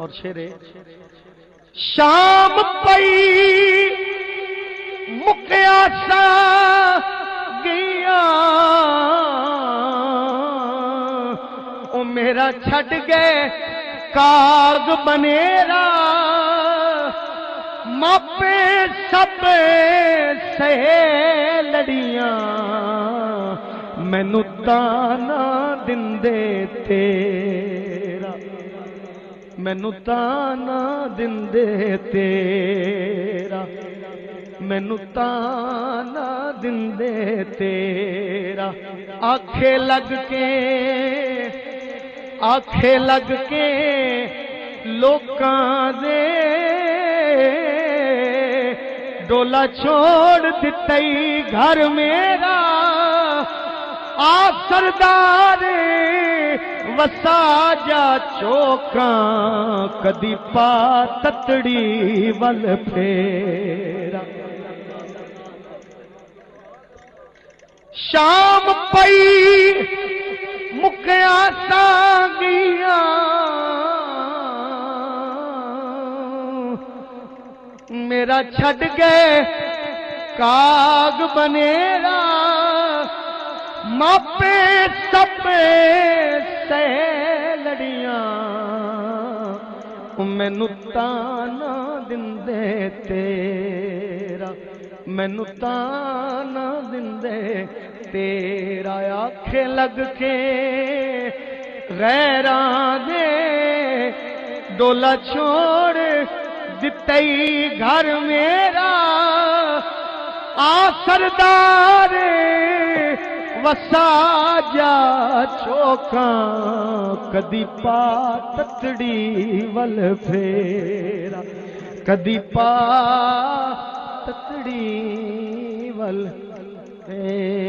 اور شیرے۔ شام پئی، مکیا سا گیا۔ او میرا چھٹ گئے کاغ بنیرا۔ ماپے سب سہے لڑیاں۔ مینو تانا دندے تیرا مینو تانا دندے تیرا۔ مینو تانا دندے تیرا۔ آکھے لگ کے آکھے لگ کے لوکاں دے ڈولا چھوڑ دتئی گھر میرا۔ آ سردار وسا جا چوکاں کدی پا تتڑی ول پھیرا شام پئی مکیا سانگیاں میرا چھڈ گئے کاغ بنیرا ماپے سب مینو تانا دندے تیرا مینو تانا دندے تیرا آکھے لگ کے غیران دے ڈولا چھوڑ دتئی گھر میرا آ سردار وسا جا چوکا کدی پا تتڑی ول پھیرا کدی پا تتڑی ول پھیرا۔